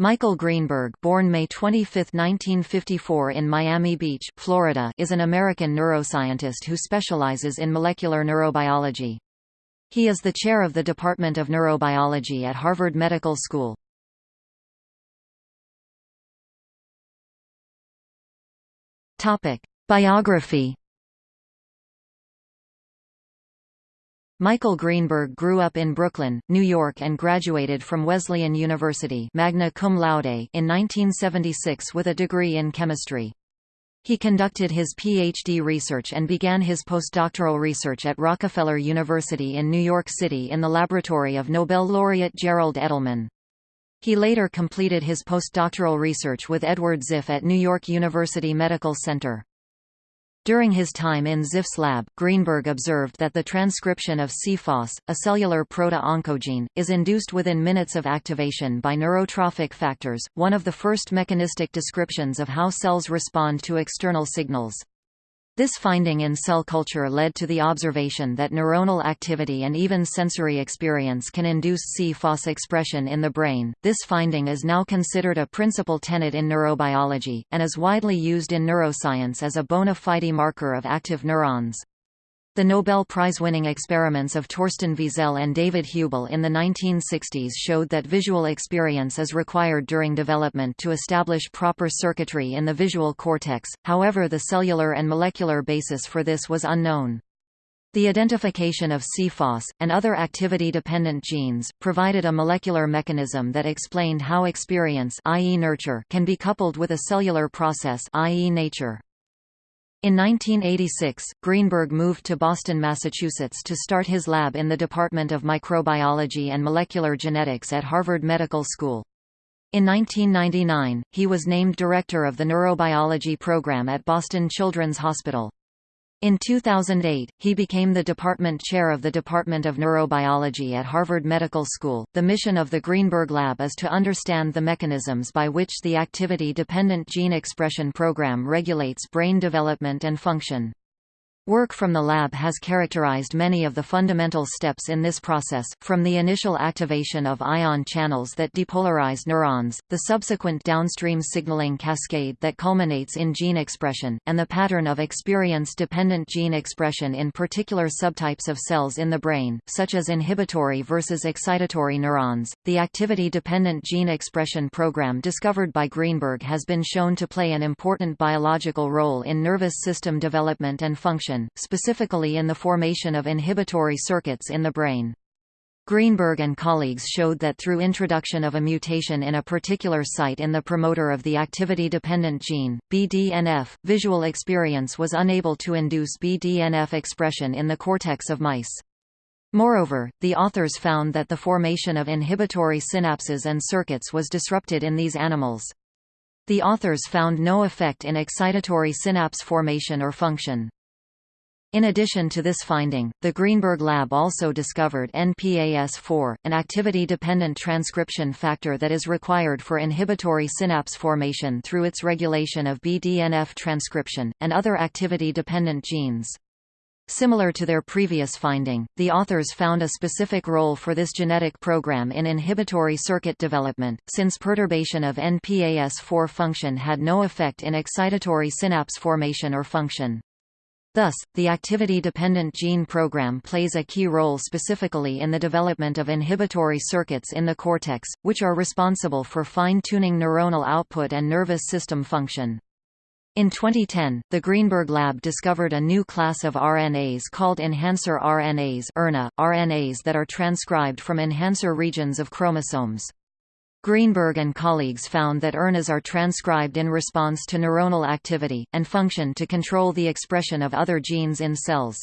Michael Greenberg born May 25, 1954 in Miami Beach, Florida is an American neuroscientist who specializes in molecular neurobiology. He is the chair of the Department of Neurobiology at Harvard Medical School. Biography Michael Greenberg grew up in Brooklyn, New York and graduated from Wesleyan University magna cum laude in 1976 with a degree in chemistry. He conducted his PhD research and began his postdoctoral research at Rockefeller University in New York City in the laboratory of Nobel laureate Gerald Edelman. He later completed his postdoctoral research with Edward Ziff at New York University Medical Center. During his time in Ziff's lab, Greenberg observed that the transcription of CFOS, a cellular proto-oncogene, is induced within minutes of activation by neurotrophic factors, one of the first mechanistic descriptions of how cells respond to external signals. This finding in cell culture led to the observation that neuronal activity and even sensory experience can induce C-FOS expression in the brain. This finding is now considered a principal tenet in neurobiology, and is widely used in neuroscience as a bona fide marker of active neurons. The Nobel Prize-winning experiments of Torsten Wiesel and David Hubel in the 1960s showed that visual experience is required during development to establish proper circuitry in the visual cortex, however the cellular and molecular basis for this was unknown. The identification of CFOS, and other activity-dependent genes, provided a molecular mechanism that explained how experience i.e. nurture can be coupled with a cellular process i.e. nature. In 1986, Greenberg moved to Boston, Massachusetts to start his lab in the Department of Microbiology and Molecular Genetics at Harvard Medical School. In 1999, he was named director of the neurobiology program at Boston Children's Hospital. In 2008, he became the department chair of the Department of Neurobiology at Harvard Medical School. The mission of the Greenberg Lab is to understand the mechanisms by which the activity dependent gene expression program regulates brain development and function. Work from the lab has characterized many of the fundamental steps in this process, from the initial activation of ion channels that depolarize neurons, the subsequent downstream signaling cascade that culminates in gene expression, and the pattern of experience-dependent gene expression in particular subtypes of cells in the brain, such as inhibitory versus excitatory neurons. The activity-dependent gene expression program discovered by Greenberg has been shown to play an important biological role in nervous system development and function specifically in the formation of inhibitory circuits in the brain. Greenberg and colleagues showed that through introduction of a mutation in a particular site in the promoter of the activity-dependent gene, BDNF, visual experience was unable to induce BDNF expression in the cortex of mice. Moreover, the authors found that the formation of inhibitory synapses and circuits was disrupted in these animals. The authors found no effect in excitatory synapse formation or function. In addition to this finding, the Greenberg lab also discovered NPAS4, an activity-dependent transcription factor that is required for inhibitory synapse formation through its regulation of BDNF transcription, and other activity-dependent genes. Similar to their previous finding, the authors found a specific role for this genetic program in inhibitory circuit development, since perturbation of NPAS4 function had no effect in excitatory synapse formation or function. Thus, the activity-dependent gene program plays a key role specifically in the development of inhibitory circuits in the cortex, which are responsible for fine-tuning neuronal output and nervous system function. In 2010, the Greenberg lab discovered a new class of RNAs called enhancer RNAs RNAs that are transcribed from enhancer regions of chromosomes. Greenberg and colleagues found that ERNAs are transcribed in response to neuronal activity, and function to control the expression of other genes in cells.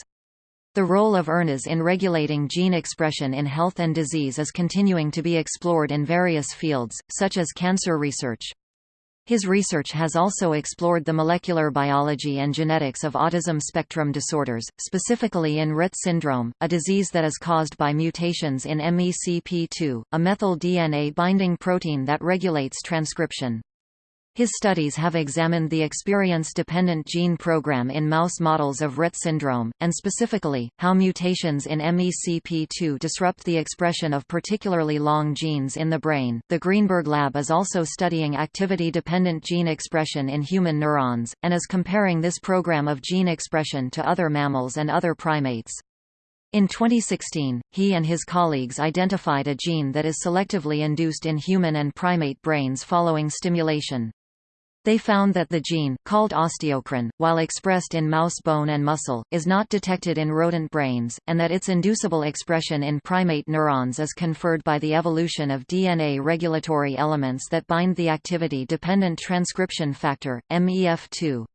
The role of ERNAs in regulating gene expression in health and disease is continuing to be explored in various fields, such as cancer research. His research has also explored the molecular biology and genetics of autism spectrum disorders, specifically in Rett syndrome, a disease that is caused by mutations in MECP2, a methyl DNA binding protein that regulates transcription. His studies have examined the experience-dependent gene program in mouse models of Rett syndrome, and specifically, how mutations in MECP2 disrupt the expression of particularly long genes in the brain. The Greenberg Lab is also studying activity-dependent gene expression in human neurons, and is comparing this program of gene expression to other mammals and other primates. In 2016, he and his colleagues identified a gene that is selectively induced in human and primate brains following stimulation. They found that the gene, called osteocrin, while expressed in mouse bone and muscle, is not detected in rodent brains, and that its inducible expression in primate neurons is conferred by the evolution of DNA regulatory elements that bind the activity-dependent transcription factor, MEF2.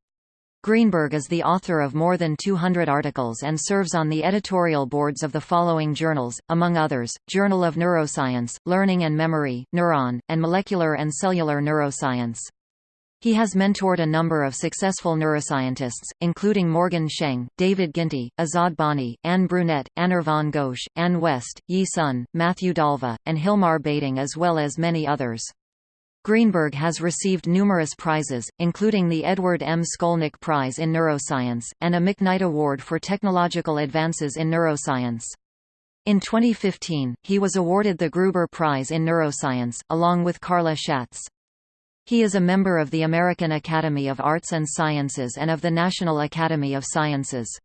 Greenberg is the author of more than 200 articles and serves on the editorial boards of the following journals, among others, Journal of Neuroscience, Learning and Memory, Neuron, and Molecular and Cellular Neuroscience. He has mentored a number of successful neuroscientists, including Morgan Sheng, David Ginty, Azad Bonni, Anne Brunet, Anirvan Ghosh, Anne West, Yi Sun, Matthew Dalva, and Hilmar Bading as well as many others. Greenberg has received numerous prizes, including the Edward M. Scolnick Prize in Neuroscience, and a McKnight Award for Technological Advances in Neuroscience. In 2015, he was awarded the Gruber Prize in Neuroscience, along with Carla Shatz. He is a member of the American Academy of Arts and Sciences and of the National Academy of Sciences.